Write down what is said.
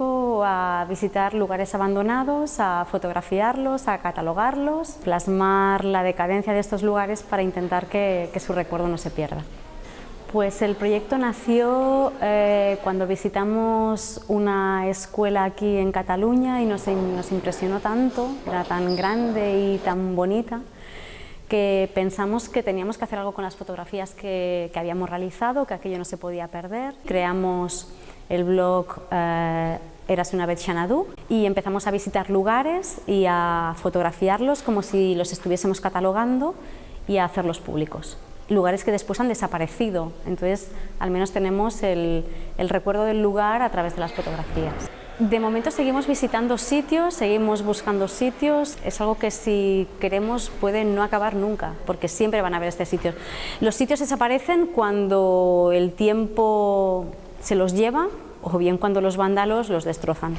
a visitar lugares abandonados, a fotografiarlos, a catalogarlos, plasmar la decadencia de estos lugares para intentar que, su recuerdo no se pierda. Pues el proyecto nació eh, cuando visitamos una escuela aquí en Cataluña y nos, impresionó tanto, era tan grande y tan bonita, que pensamos que teníamos que hacer algo con las fotografías que, que habíamos realizado, que aquello no se podía perder. Creamos el blog eh, Eras una vez Xanadu y empezamos a visitar lugares y a fotografiarlos como si los estuviésemos catalogando y a hacerlos públicos. Lugares que después han desaparecido, entonces al menos tenemos el, el recuerdo del lugar a través de las fotografías. De momento seguimos visitando sitios, seguimos buscando sitios, es algo que si queremos puede no acabar nunca, porque siempre van a haber este sitios. Los sitios desaparecen cuando el tiempo se los lleva o bien cuando los vándalos los destrozan.